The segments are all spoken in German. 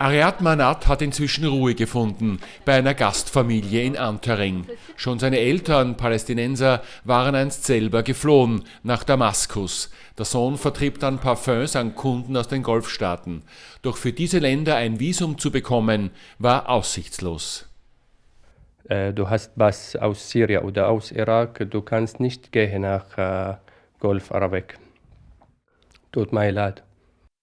Ariad Manat hat inzwischen Ruhe gefunden bei einer Gastfamilie in Antering. Schon seine Eltern, Palästinenser, waren einst selber geflohen nach Damaskus. Der Sohn vertrieb dann Parfums an Kunden aus den Golfstaaten. Doch für diese Länder ein Visum zu bekommen, war aussichtslos. Äh, du hast was aus Syrien oder aus Irak, du kannst nicht gehen nach äh, Golf Arabik. Tut mir leid.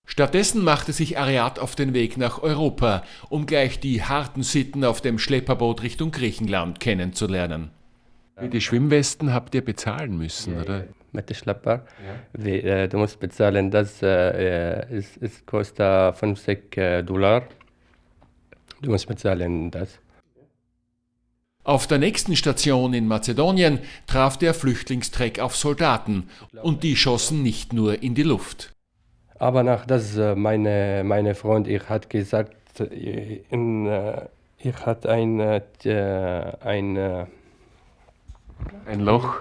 Stattdessen machte sich Ariad auf den Weg nach Europa, um gleich die harten Sitten auf dem Schlepperboot Richtung Griechenland kennenzulernen. Die Schwimmwesten habt ihr bezahlen müssen, ja, oder? Mit dem Schlepper. Ja. Wie, äh, du musst bezahlen, das äh, es, es kostet 50 äh, Dollar. Du musst bezahlen das. Auf der nächsten Station in Mazedonien traf der Flüchtlingstreck auf Soldaten und die schossen nicht nur in die Luft. Aber nach das äh, meine, meine Freund, ich hat gesagt, äh, in, äh, ich hat ein, ein, ein Loch.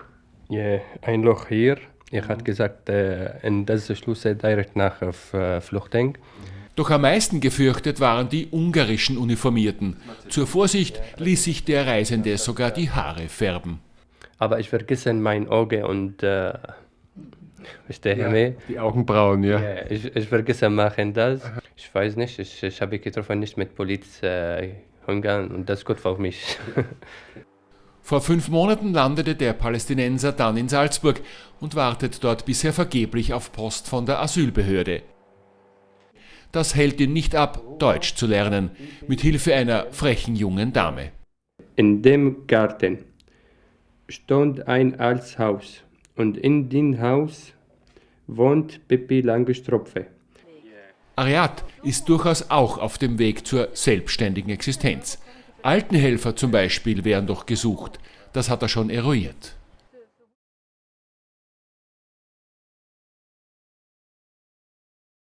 Ja, ein Loch hier. Ich mhm. hat gesagt, in das Schluss direkt nach Flüchtling. Doch am meisten gefürchtet waren die ungarischen Uniformierten. Zur Vorsicht ließ sich der Reisende sogar die Haare färben. Aber ich vergesse mein Auge und äh, Verstehe ja, mich? Die Augenbrauen, ja. ja ich, ich vergesse machen das. Ich weiß nicht, ich, ich habe getroffen nicht mit Polizei äh, Ungarn und das ist gut für mich. Vor fünf Monaten landete der Palästinenser dann in Salzburg und wartet dort bisher vergeblich auf Post von der Asylbehörde. Das hält ihn nicht ab, Deutsch zu lernen, mit Hilfe einer frechen jungen Dame. In dem Garten stand ein altes Haus und in dem Haus wohnt Pippi Langestropfe. Ariad ist durchaus auch auf dem Weg zur selbstständigen Existenz. Altenhelfer zum Beispiel wären doch gesucht. Das hat er schon eruiert.